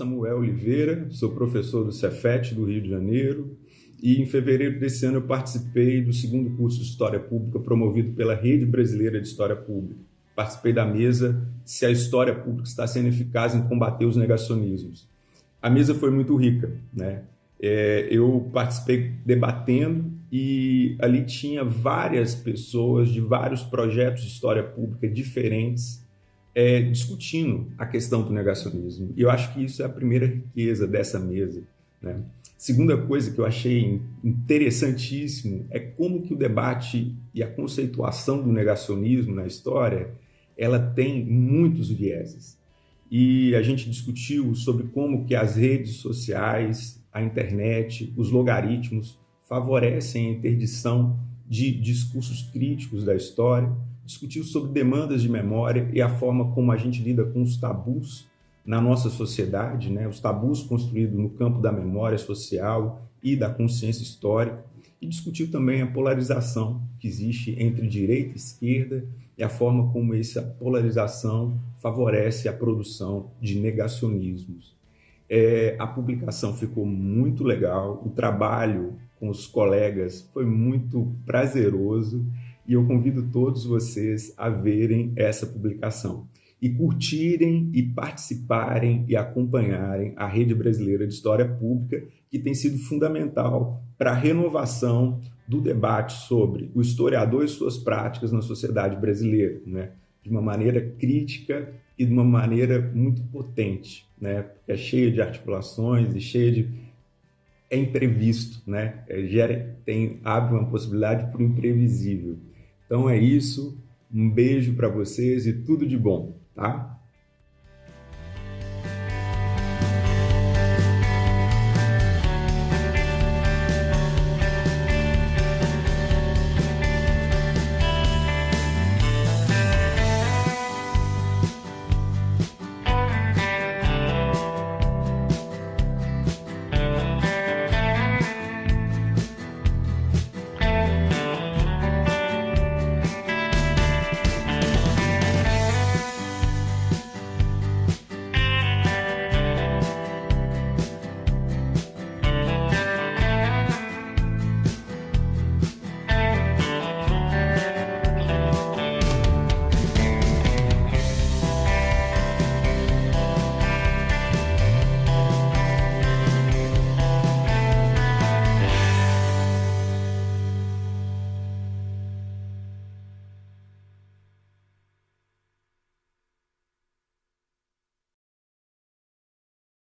Samuel Oliveira, sou professor do Cefet do Rio de Janeiro e em fevereiro desse ano eu participei do segundo curso de História Pública promovido pela Rede Brasileira de História Pública. Participei da mesa Se a História Pública está sendo eficaz em combater os negacionismos. A mesa foi muito rica, né? É, eu participei debatendo e ali tinha várias pessoas de vários projetos de história pública diferentes é, discutindo a questão do negacionismo. E eu acho que isso é a primeira riqueza dessa mesa. Né? Segunda coisa que eu achei interessantíssimo é como que o debate e a conceituação do negacionismo na história ela tem muitos vieses. E a gente discutiu sobre como que as redes sociais, a internet, os logaritmos favorecem a interdição de discursos críticos da história, discutiu sobre demandas de memória e a forma como a gente lida com os tabus na nossa sociedade, né? os tabus construídos no campo da memória social e da consciência histórica, e discutiu também a polarização que existe entre direita e esquerda e a forma como essa polarização favorece a produção de negacionismos. É, a publicação ficou muito legal, o trabalho com os colegas foi muito prazeroso e eu convido todos vocês a verem essa publicação e curtirem e participarem e acompanharem a Rede Brasileira de História Pública, que tem sido fundamental para a renovação do debate sobre o historiador e suas práticas na sociedade brasileira, né? de uma maneira crítica e de uma maneira muito potente, né? é cheia de articulações e cheia de é imprevisto, né? É, gera, tem abre uma possibilidade para o imprevisível. Então é isso. Um beijo para vocês e tudo de bom, tá?